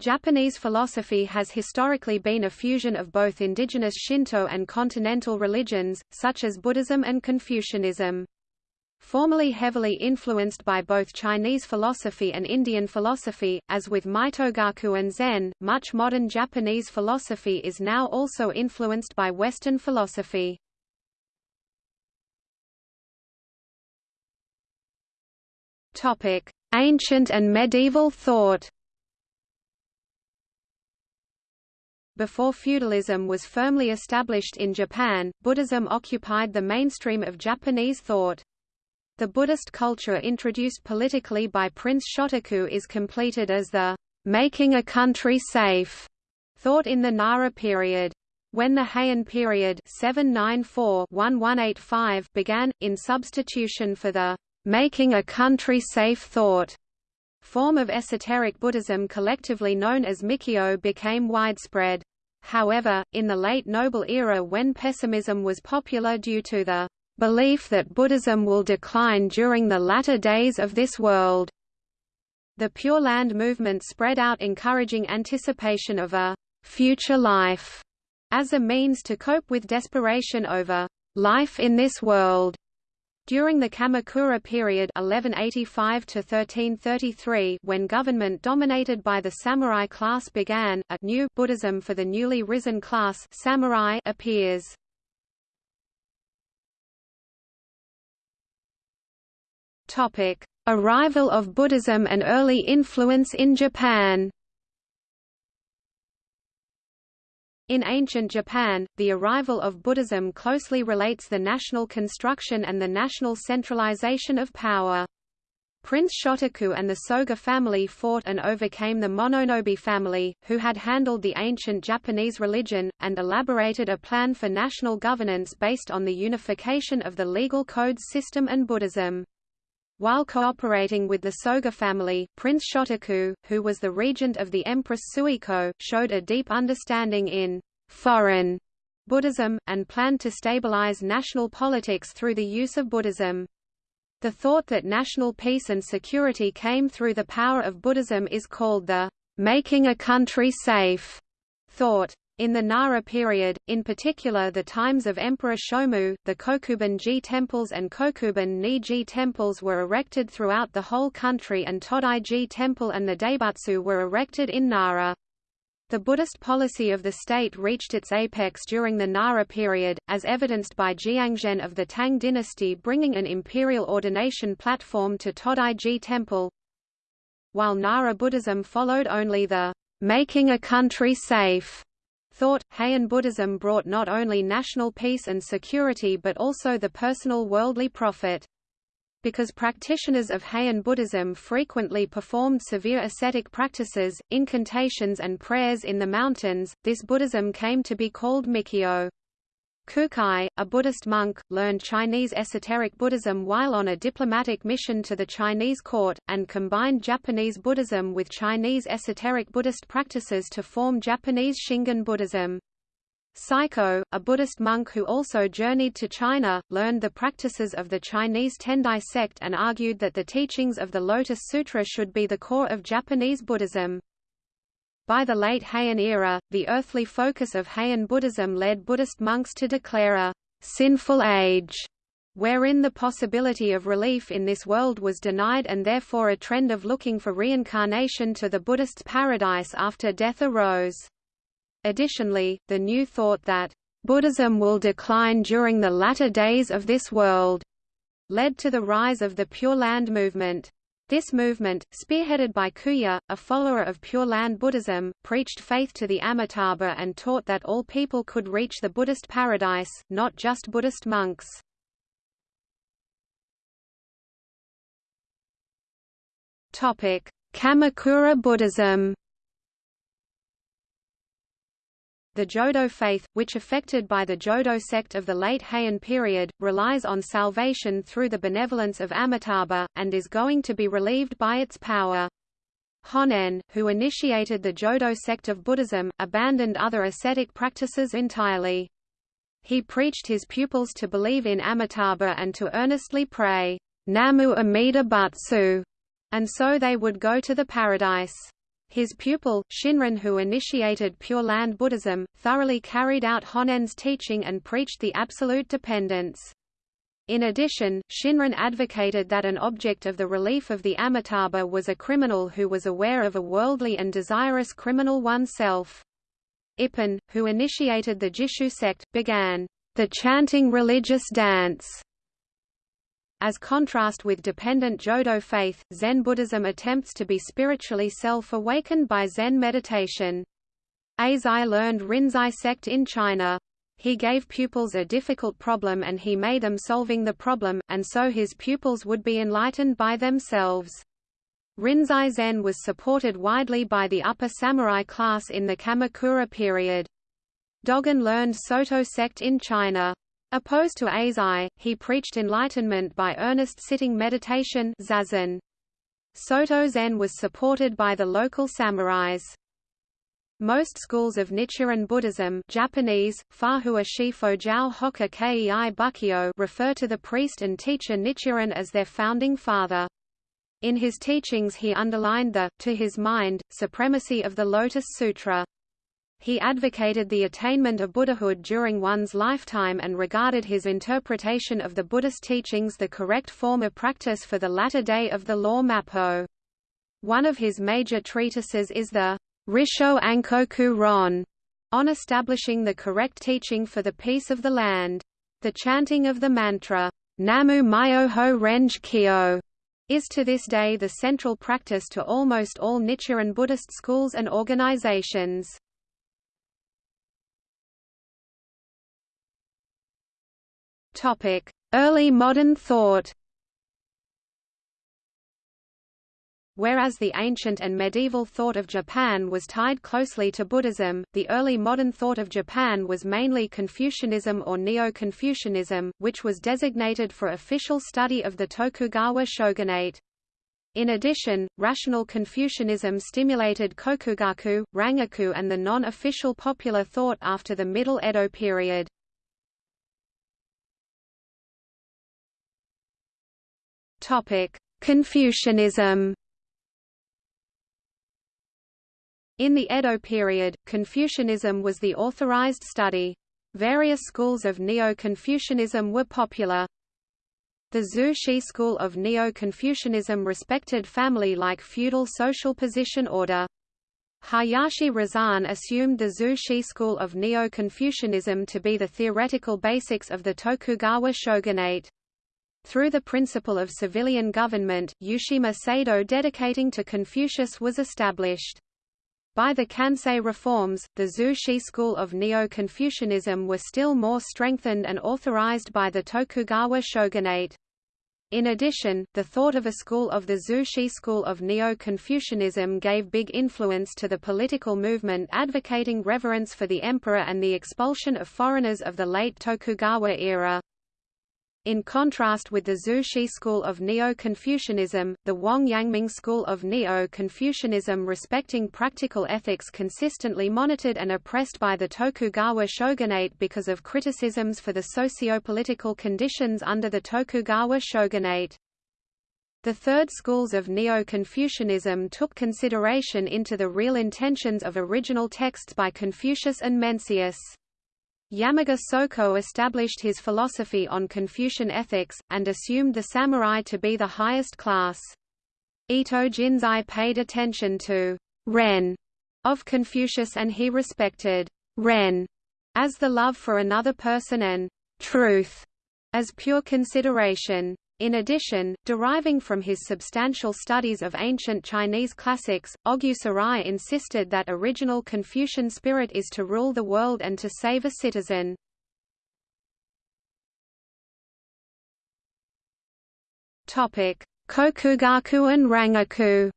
Japanese philosophy has historically been a fusion of both indigenous Shinto and continental religions, such as Buddhism and Confucianism. Formerly heavily influenced by both Chinese philosophy and Indian philosophy, as with Mitogaku and Zen, much modern Japanese philosophy is now also influenced by Western philosophy. Ancient and medieval thought Before feudalism was firmly established in Japan, Buddhism occupied the mainstream of Japanese thought. The Buddhist culture introduced politically by Prince Shotoku is completed as the making a country safe thought in the Nara period. When the Heian period 794-1185 began, in substitution for the making a country safe thought, form of esoteric Buddhism collectively known as Mikyo became widespread. However, in the late Noble era when pessimism was popular due to the belief that Buddhism will decline during the latter days of this world. The Pure Land movement spread out encouraging anticipation of a future life as a means to cope with desperation over life in this world. During the Kamakura period 1185 1333 when government dominated by the samurai class began, a new Buddhism for the newly risen class samurai appears. Topic: Arrival of Buddhism and early influence in Japan. In ancient Japan, the arrival of Buddhism closely relates the national construction and the national centralization of power. Prince Shotoku and the Soga family fought and overcame the Mononobe family, who had handled the ancient Japanese religion, and elaborated a plan for national governance based on the unification of the legal codes system and Buddhism. While cooperating with the Soga family, Prince Shotoku, who was the regent of the Empress Suiko, showed a deep understanding in foreign Buddhism, and planned to stabilize national politics through the use of Buddhism. The thought that national peace and security came through the power of Buddhism is called the making a country safe thought. In the Nara period, in particular the times of Emperor Shomu, the Kokubun-ji temples and Kokubun-ni-ji temples were erected throughout the whole country and Todai-ji temple and the Daibutsu were erected in Nara. The Buddhist policy of the state reached its apex during the Nara period, as evidenced by Jianzhen of the Tang dynasty bringing an imperial ordination platform to Todai-ji temple. While Nara Buddhism followed only the making a country safe thought, Heian Buddhism brought not only national peace and security but also the personal worldly profit. Because practitioners of Heian Buddhism frequently performed severe ascetic practices, incantations and prayers in the mountains, this Buddhism came to be called Mikyo. Kukai, a Buddhist monk, learned Chinese esoteric Buddhism while on a diplomatic mission to the Chinese court, and combined Japanese Buddhism with Chinese esoteric Buddhist practices to form Japanese Shingon Buddhism. Saicho, a Buddhist monk who also journeyed to China, learned the practices of the Chinese Tendai sect and argued that the teachings of the Lotus Sutra should be the core of Japanese Buddhism. By the late Heian era, the earthly focus of Heian Buddhism led Buddhist monks to declare a sinful age, wherein the possibility of relief in this world was denied and therefore a trend of looking for reincarnation to the Buddhist paradise after death arose. Additionally, the new thought that Buddhism will decline during the latter days of this world led to the rise of the Pure Land movement. This movement, spearheaded by Kuya, a follower of Pure Land Buddhism, preached faith to the Amitabha and taught that all people could reach the Buddhist paradise, not just Buddhist monks. Kamakura Buddhism The Jodo faith, which affected by the Jodo sect of the late Heian period, relies on salvation through the benevolence of Amitabha, and is going to be relieved by its power. Honen, who initiated the Jodo sect of Buddhism, abandoned other ascetic practices entirely. He preached his pupils to believe in Amitabha and to earnestly pray, Namu Amida Butsu, and so they would go to the paradise. His pupil, Shinran who initiated Pure Land Buddhism, thoroughly carried out Honen's teaching and preached the absolute dependence. In addition, Shinran advocated that an object of the relief of the Amitabha was a criminal who was aware of a worldly and desirous criminal oneself. Ippen, who initiated the Jishu sect, began the chanting religious dance. As contrast with dependent Jodo faith, Zen Buddhism attempts to be spiritually self-awakened by Zen meditation. Eisai learned Rinzai sect in China. He gave pupils a difficult problem and he made them solving the problem, and so his pupils would be enlightened by themselves. Rinzai Zen was supported widely by the upper samurai class in the Kamakura period. Dogen learned Soto sect in China. Opposed to Eisai, he preached enlightenment by earnest sitting meditation zazen. Soto Zen was supported by the local samurais. Most schools of Nichiren Buddhism Japanese, refer to the priest and teacher Nichiren as their founding father. In his teachings he underlined the, to his mind, supremacy of the Lotus Sutra. He advocated the attainment of Buddhahood during one's lifetime and regarded his interpretation of the Buddhist teachings the correct form of practice for the latter day of the law Mappo. One of his major treatises is the Risho Ankoku Ron, on establishing the correct teaching for the peace of the land. The chanting of the mantra, Namu Myoho Renge Kyo, is to this day the central practice to almost all Nichiren Buddhist schools and organizations. Early modern thought Whereas the ancient and medieval thought of Japan was tied closely to Buddhism, the early modern thought of Japan was mainly Confucianism or Neo-Confucianism, which was designated for official study of the Tokugawa shogunate. In addition, rational Confucianism stimulated Kokugaku, Rangaku and the non-official popular thought after the Middle Edo period. Confucianism In the Edo period, Confucianism was the authorized study. Various schools of Neo-Confucianism were popular. The Zhu Xi school of Neo-Confucianism respected family-like feudal social position order. Hayashi Razan assumed the Zhu Xi school of Neo-Confucianism to be the theoretical basics of the Tokugawa shogunate. Through the principle of civilian government, Yushima Seido dedicating to Confucius was established. By the Kansei reforms, the Xi school of Neo-Confucianism were still more strengthened and authorized by the Tokugawa shogunate. In addition, the thought of a school of the Xi school of Neo-Confucianism gave big influence to the political movement advocating reverence for the emperor and the expulsion of foreigners of the late Tokugawa era. In contrast with the Zhu Xi school of Neo-Confucianism, the Wang Yangming school of Neo-Confucianism respecting practical ethics consistently monitored and oppressed by the Tokugawa shogunate because of criticisms for the socio-political conditions under the Tokugawa shogunate. The third schools of Neo-Confucianism took consideration into the real intentions of original texts by Confucius and Mencius. Yamaga Soko established his philosophy on Confucian ethics, and assumed the samurai to be the highest class. Ito Jinsai paid attention to ren of Confucius and he respected ren as the love for another person and truth as pure consideration. In addition, deriving from his substantial studies of ancient Chinese classics, Ogyu Sorai insisted that original Confucian spirit is to rule the world and to save a citizen. Kokugaku and Rangaku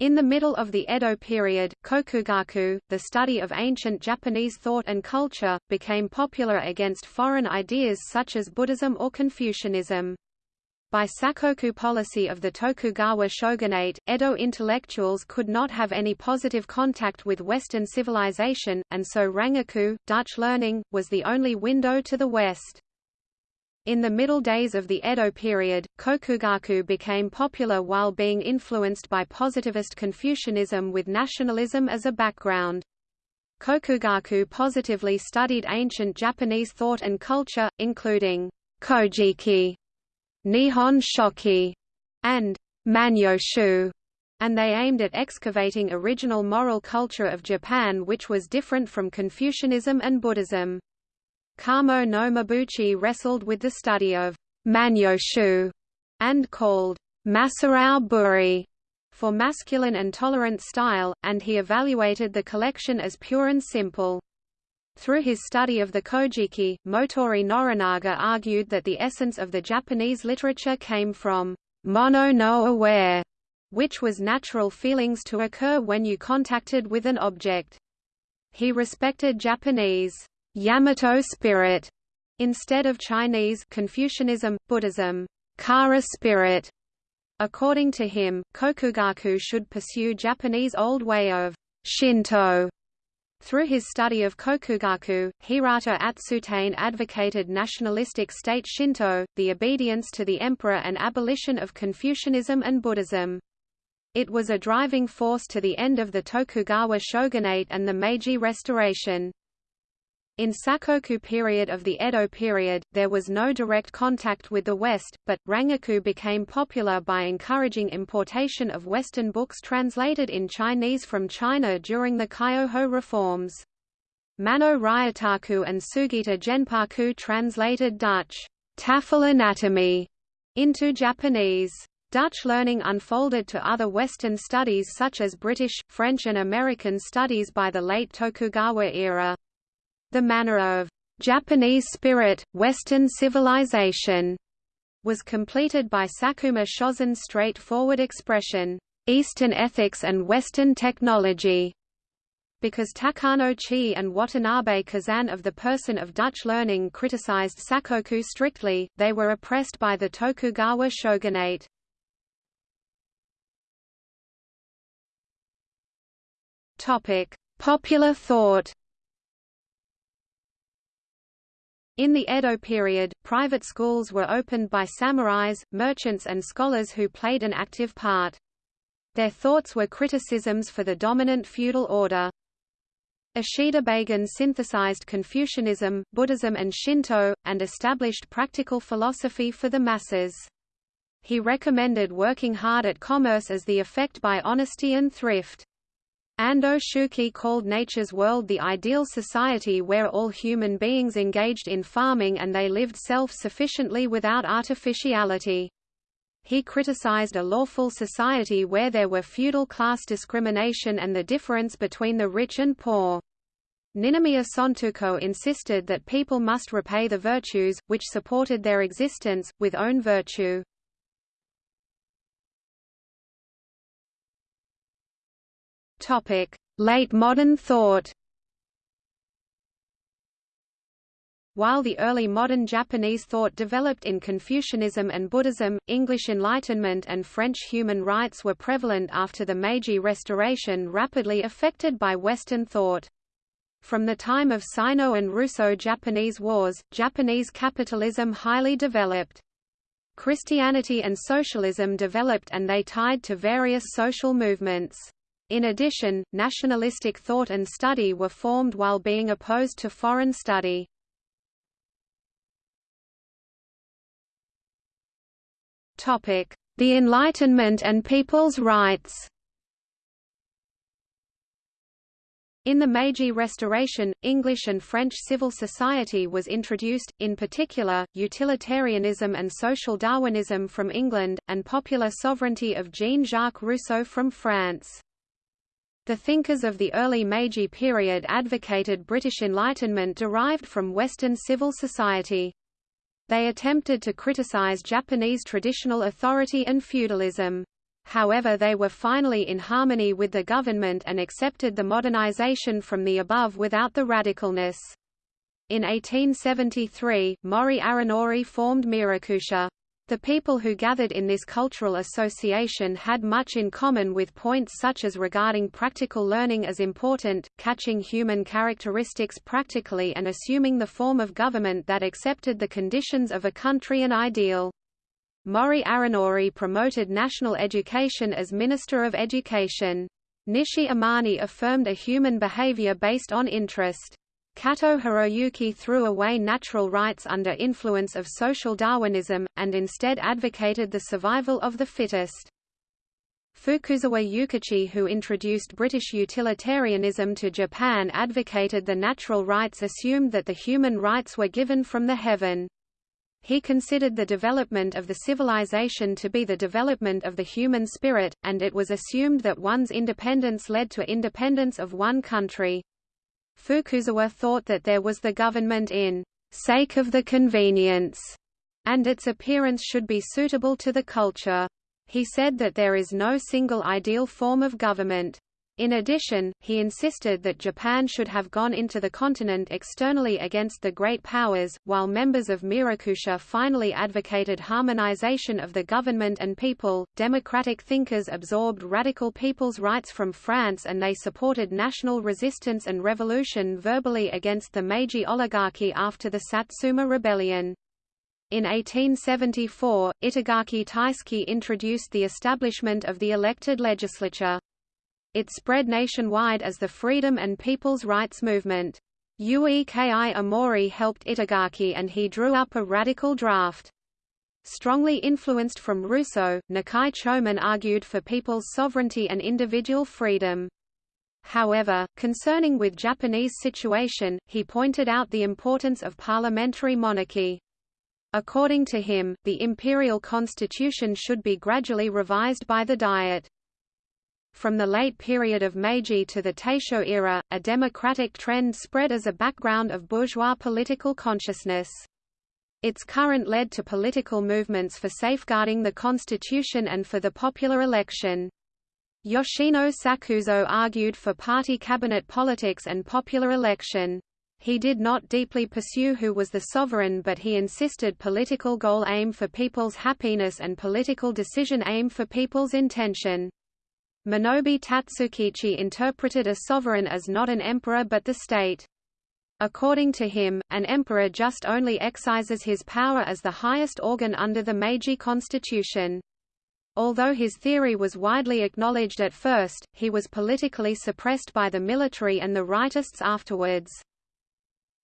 In the middle of the Edo period, kokugaku, the study of ancient Japanese thought and culture, became popular against foreign ideas such as Buddhism or Confucianism. By sakoku policy of the Tokugawa shogunate, Edo intellectuals could not have any positive contact with Western civilization, and so Rangaku, Dutch learning, was the only window to the West. In the middle days of the Edo period, Kokugaku became popular while being influenced by positivist Confucianism with nationalism as a background. Kokugaku positively studied ancient Japanese thought and culture, including Kojiki, Nihon Shoki, and Manyoshu, and they aimed at excavating original moral culture of Japan which was different from Confucianism and Buddhism. Kamo no Mabuchi wrestled with the study of Manyoshu and called Masurao Buri for masculine and tolerant style, and he evaluated the collection as pure and simple. Through his study of the Kojiki, Motoori Norinaga argued that the essence of the Japanese literature came from mono no aware, which was natural feelings to occur when you contacted with an object. He respected Japanese Yamato spirit instead of Chinese Confucianism, Buddhism, Kara spirit. According to him, Kokugaku should pursue Japanese old way of Shinto. Through his study of Kokugaku, Hirata Atsutane advocated nationalistic state Shinto, the obedience to the emperor and abolition of Confucianism and Buddhism. It was a driving force to the end of the Tokugawa shogunate and the Meiji Restoration. In Sakoku period of the Edo period, there was no direct contact with the West, but, Rangaku became popular by encouraging importation of Western books translated in Chinese from China during the Kyoho reforms. Maeno Ryotaku and Sugita Genpaku translated Dutch Tafel anatomy into Japanese. Dutch learning unfolded to other Western studies such as British, French and American studies by the late Tokugawa era. The manner of Japanese spirit, Western civilization was completed by Sakuma Shozan's straightforward expression, Eastern ethics and Western technology. Because Takano Chi and Watanabe Kazan of the person of Dutch learning criticized Sakoku strictly, they were oppressed by the Tokugawa shogunate. Popular thought. In the Edo period, private schools were opened by samurais, merchants and scholars who played an active part. Their thoughts were criticisms for the dominant feudal order. Ishida Baigan synthesized Confucianism, Buddhism and Shinto, and established practical philosophy for the masses. He recommended working hard at commerce as the effect by honesty and thrift. Ando Shoeki called nature's world the ideal society where all human beings engaged in farming and they lived self-sufficiently without artificiality. He criticized a lawful society where there were feudal class discrimination and the difference between the rich and poor. Ninomiya Sontoku insisted that people must repay the virtues, which supported their existence, with own virtue. Topic: Late modern thought. While the early modern Japanese thought developed in Confucianism and Buddhism, English Enlightenment and French human rights were prevalent after the Meiji Restoration rapidly affected by Western thought. From the time of Sino and Russo-Japanese wars, Japanese capitalism highly developed. Christianity and socialism developed and they tied to various social movements. In addition, nationalistic thought and study were formed while being opposed to foreign study. The Enlightenment and people's rights In the Meiji Restoration, English and French civil society was introduced, in particular, utilitarianism and social Darwinism from England, and popular sovereignty of Jean-Jacques Rousseau from France. The thinkers of the early Meiji period advocated British Enlightenment derived from Western civil society. They attempted to criticize Japanese traditional authority and feudalism. However they were finally in harmony with the government and accepted the modernization from the above without the radicalness. In 1873, Mori Arinori formed Meirokusha. The people who gathered in this cultural association had much in common with points such as regarding practical learning as important, catching human characteristics practically and assuming the form of government that accepted the conditions of a country and ideal. Mori Arinori promoted national education as Minister of Education. Nishi Amane affirmed a human behavior based on interest. Kato Hiroyuki threw away natural rights under influence of social Darwinism, and instead advocated the survival of the fittest. Fukuzawa Yukichi who introduced British utilitarianism to Japan advocated the natural rights assumed that the human rights were given from the heaven. He considered the development of the civilization to be the development of the human spirit, and it was assumed that one's independence led to independence of one country. Fukuzawa thought that there was the government in sake of the convenience, and its appearance should be suitable to the culture. He said that there is no single ideal form of government. In addition, he insisted that Japan should have gone into the continent externally against the great powers, while members of Meirokusha finally advocated harmonization of the government and people. Democratic thinkers absorbed radical people's rights from France and they supported national resistance and revolution verbally against the Meiji oligarchy after the Satsuma Rebellion. In 1874, Itagaki Taisuke introduced the establishment of the elected legislature. It spread nationwide as the Freedom and People's Rights Movement. Ueki Emori helped Itagaki and he drew up a radical draft. Strongly influenced from Rousseau, Nakae Chomin argued for people's sovereignty and individual freedom. However, concerning with Japanese situation, he pointed out the importance of parliamentary monarchy. According to him, the imperial constitution should be gradually revised by the Diet. From the late period of Meiji to the Taisho era, a democratic trend spread as a background of bourgeois political consciousness. Its current led to political movements for safeguarding the constitution and for the popular election. Yoshino Sakuzo argued for party cabinet politics and popular election. He did not deeply pursue who was the sovereign but he insisted political goal aim for people's happiness and political decision aim for people's intention. Minobe Tatsukichi interpreted a sovereign as not an emperor but the state. According to him, an emperor just only exercises his power as the highest organ under the Meiji constitution. Although his theory was widely acknowledged at first, he was politically suppressed by the military and the rightists afterwards.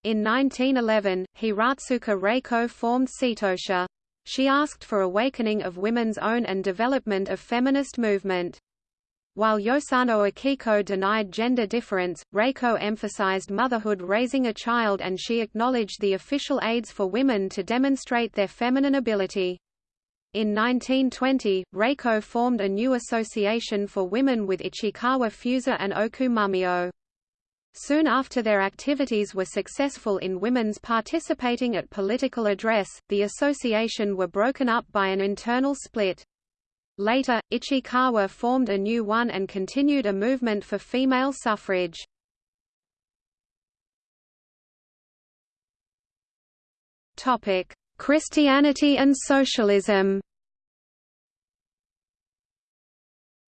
In 1911, Hiratsuka Reiko formed Seitosha. She asked for awakening of women's own and development of feminist movement. While Yosano Akiko denied gender difference, Reiko emphasized motherhood raising a child and she acknowledged the official aids for women to demonstrate their feminine ability. In 1920, Reiko formed a new association for women with Ichikawa Fusa and Oku Mumeo. Soon after their activities were successful in women's participating at political address, the association were broken up by an internal split. Later, Ichikawa formed a new one and continued a movement for female suffrage. Christianity and socialism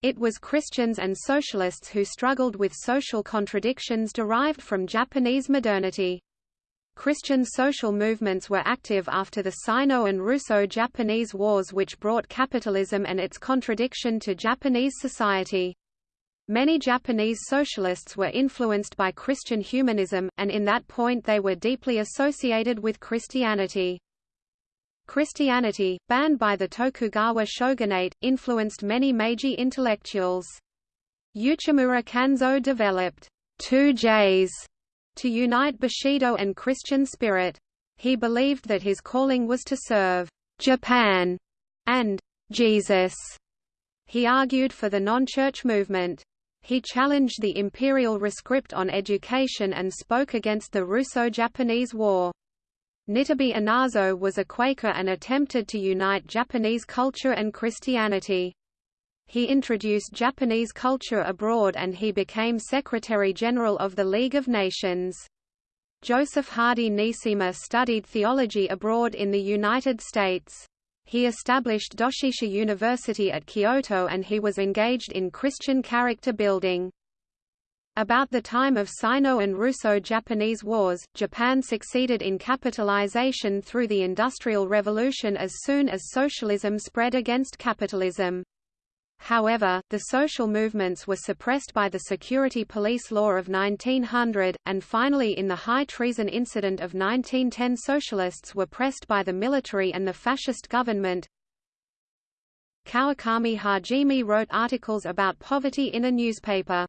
It was Christians and socialists who struggled with social contradictions derived from Japanese modernity. Christian social movements were active after the Sino and Russo-Japanese Wars which brought capitalism and its contradiction to Japanese society. Many Japanese socialists were influenced by Christian humanism, and in that point they were deeply associated with Christianity. Christianity, banned by the Tokugawa shogunate, influenced many Meiji intellectuals. Uchimura Kanzo developed two J's to unite Bushido and Christian spirit. He believed that his calling was to serve Japan and Jesus. He argued for the non-church movement. He challenged the imperial rescript on education and spoke against the Russo-Japanese War. Nitobe Inazo was a Quaker and attempted to unite Japanese culture and Christianity. He introduced Japanese culture abroad and he became Secretary-General of the League of Nations. Joseph Hardy Neesima studied theology abroad in the United States. He established Doshisha University at Kyoto and he was engaged in Christian character building. About the time of Sino and Russo-Japanese wars, Japan succeeded in capitalization through the Industrial Revolution as soon as socialism spread against capitalism. However, the social movements were suppressed by the Security Police Law of 1900, and finally in the high treason incident of 1910 socialists were pressed by the military and the fascist government. Kawakami Hajime wrote articles about poverty in a newspaper.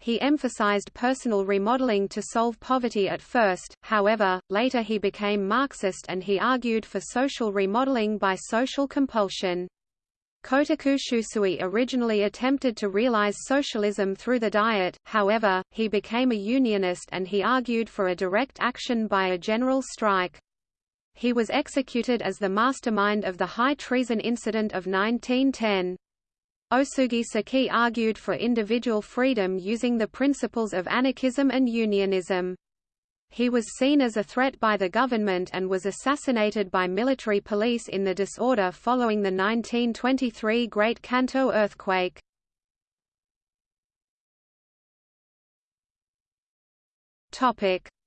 He emphasized personal remodeling to solve poverty at first, however, later he became Marxist and he argued for social remodeling by social compulsion. Kotoku Shusui originally attempted to realize socialism through the Diet, however, he became a unionist and he argued for a direct action by a general strike. He was executed as the mastermind of the high treason incident of 1910. Osugi Seki argued for individual freedom using the principles of anarchism and unionism. He was seen as a threat by the government and was assassinated by military police in the disorder following the 1923 Great Kanto earthquake.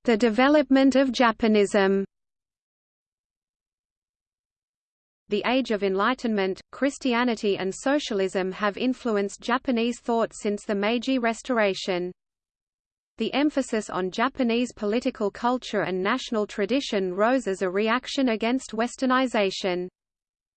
The development of Japanism The Age of Enlightenment, Christianity and socialism have influenced Japanese thought since the Meiji Restoration. The emphasis on Japanese political culture and national tradition rose as a reaction against westernization.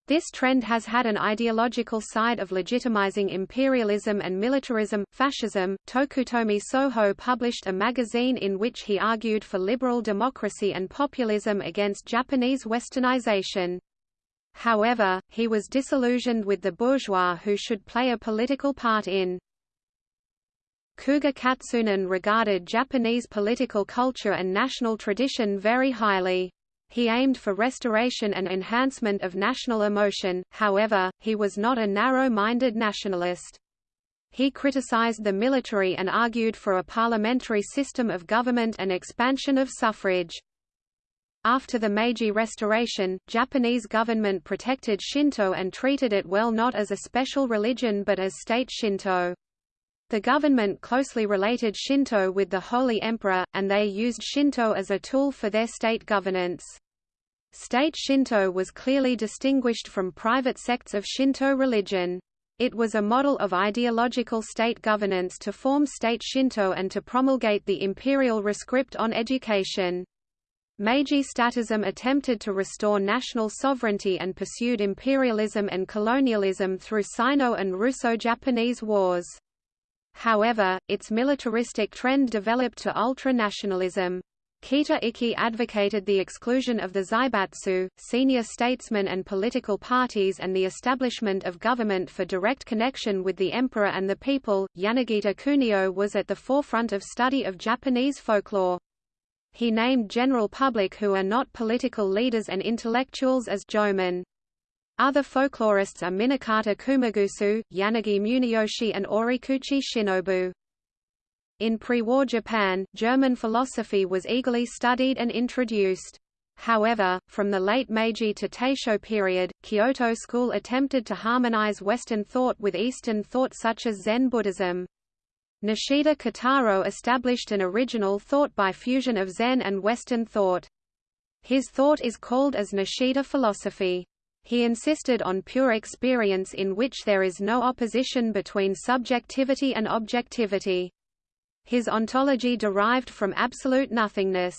This trend has had an ideological side of legitimizing imperialism and militarism. Fascism. Tokutomi Soho published a magazine in which he argued for liberal democracy and populism against Japanese westernization. However, he was disillusioned with the bourgeois who should play a political part in Kuga Katsunan regarded Japanese political culture and national tradition very highly. He aimed for restoration and enhancement of national emotion, however, he was not a narrow-minded nationalist. He criticized the military and argued for a parliamentary system of government and expansion of suffrage. After the Meiji Restoration, Japanese government protected Shinto and treated it well not as a special religion but as state Shinto. The government closely related Shinto with the Holy Emperor, and they used Shinto as a tool for their state governance. State Shinto was clearly distinguished from private sects of Shinto religion. It was a model of ideological state governance to form state Shinto and to promulgate the imperial rescript on education. Meiji statism attempted to restore national sovereignty and pursued imperialism and colonialism through Sino and Russo-Japanese wars. However, its militaristic trend developed to ultra-nationalism. Kita Ikki advocated the exclusion of the zaibatsu, senior statesmen and political parties and the establishment of government for direct connection with the emperor and the people. Yanagita Kunio was at the forefront of study of Japanese folklore. He named general public who are not political leaders and intellectuals as jomin. Other folklorists are Minakata Kumagusu, Yanagi Muneyoshi and Orikuchi Shinobu. In pre-war Japan, German philosophy was eagerly studied and introduced. However, from the late Meiji to Taisho period, Kyoto school attempted to harmonize Western thought with Eastern thought such as Zen Buddhism. Nishida Kitaro established an original thought by fusion of Zen and Western thought. His thought is called as Nishida philosophy. He insisted on pure experience in which there is no opposition between subjectivity and objectivity. His ontology derived from absolute nothingness.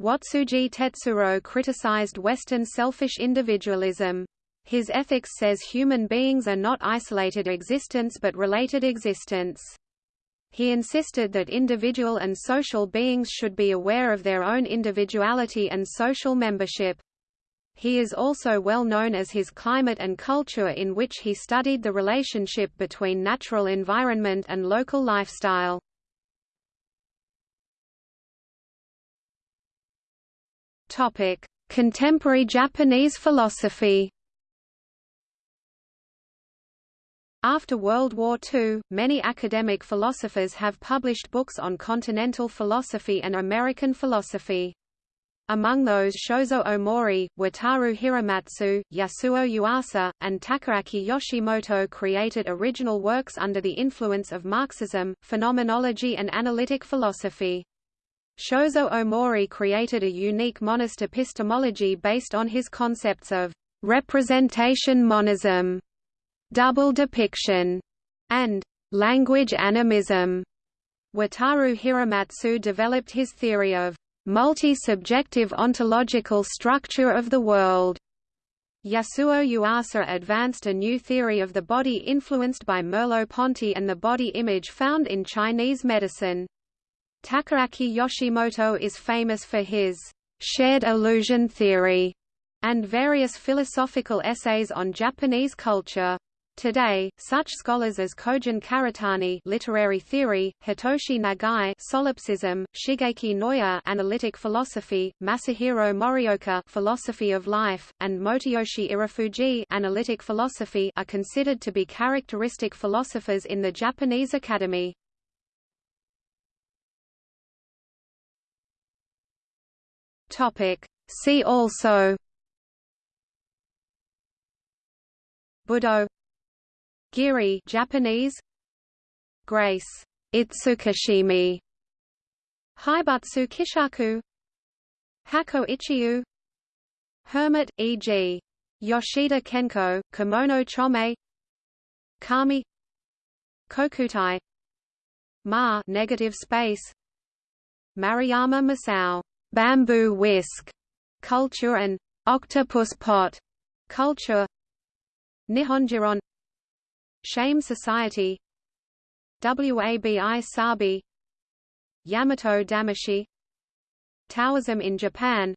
Watsuji Tetsuro criticized Western selfish individualism. His ethics says human beings are not isolated existence but related existence. He insisted that individual and social beings should be aware of their own individuality and social membership. He is also well known as his climate and culture in which he studied the relationship between natural environment and local lifestyle. Topic: Contemporary Japanese philosophy. After World War II, many academic philosophers have published books on continental philosophy and American philosophy. Among those Shozo Omori, Wataru Hiromatsu, Yasuo Yuasa, and Takaaki Yoshimoto created original works under the influence of Marxism, phenomenology and analytic philosophy. Shozo Omori created a unique monist epistemology based on his concepts of representation monism, double depiction, and language animism. Wataru Hiromatsu developed his theory of multi-subjective ontological structure of the world. Yasuo Yuasa advanced a new theory of the body influenced by Merleau-Ponty and the body image found in Chinese medicine. Takaaki Yoshimoto is famous for his shared illusion theory and various philosophical essays on Japanese culture. Today, such scholars as Kojin Karatani literary theory, Hitoshi Nagai solipsism, Shigeki Noya analytic philosophy, Masahiro Morioka philosophy of life, and Motoyoshi Irifuji analytic philosophy are considered to be characteristic philosophers in the Japanese Academy. Topic. See also Budo Giri Japanese? Grace. Itsukashimi Haibutsu Kishaku? Hakko Ichiu Hermit e.g. Yoshida Kenko Kimono Chome? Kami? Kokutai. Ma negative space. Maruyama Masao. Bamboo whisk. Culture and octopus pot. Culture. Nihonjinron Shame Society Wabi Sabi Yamato Damashii Taoism in Japan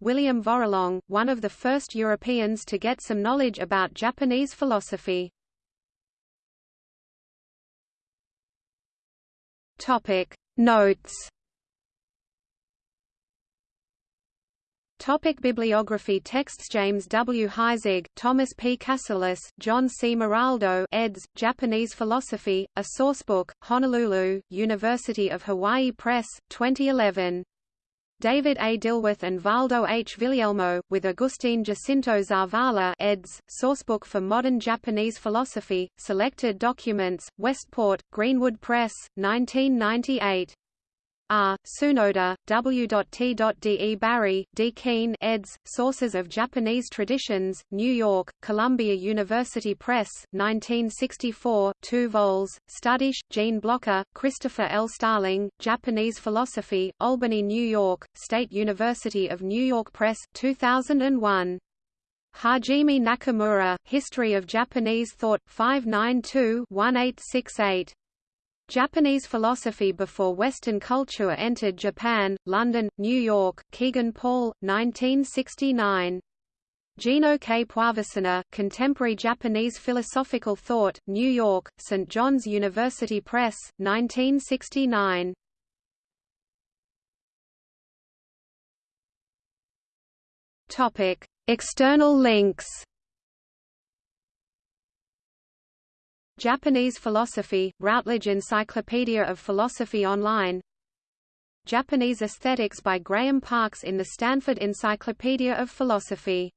William Vorolong, one of the first Europeans to get some knowledge about Japanese philosophy. Topic Notes Topic bibliography Texts James W. Heisig, Thomas P. Kasulis, John C. Maraldo eds., Japanese Philosophy, a Sourcebook, Honolulu, University of Hawaii Press, 2011. David A. Dilworth and Valdo H. Viglielmo, with Agustin Jacinto Zavala eds., Sourcebook for Modern Japanese Philosophy, Selected Documents, Westport, Greenwood Press, 1998. R. Tsunoda, W.T.De Bary, D. Keene eds., Sources of Japanese Traditions, New York, Columbia University Press, 1964, 2 vols, Studish, Gene Blocker, Christopher L. Starling, Japanese Philosophy, Albany, New York, State University of New York Press, 2001. Hajime Nakamura, History of Japanese Thought, 592-1868. Japanese Philosophy Before Western Culture Entered Japan, London, New York, Kegan Paul, 1969. Gino K. Piovesana, Contemporary Japanese Philosophical Thought, New York, St. John's University Press, 1969. Topic: External links. Japanese Philosophy, Routledge Encyclopedia of Philosophy Online. Japanese Aesthetics by Graham Parkes in the Stanford Encyclopedia of Philosophy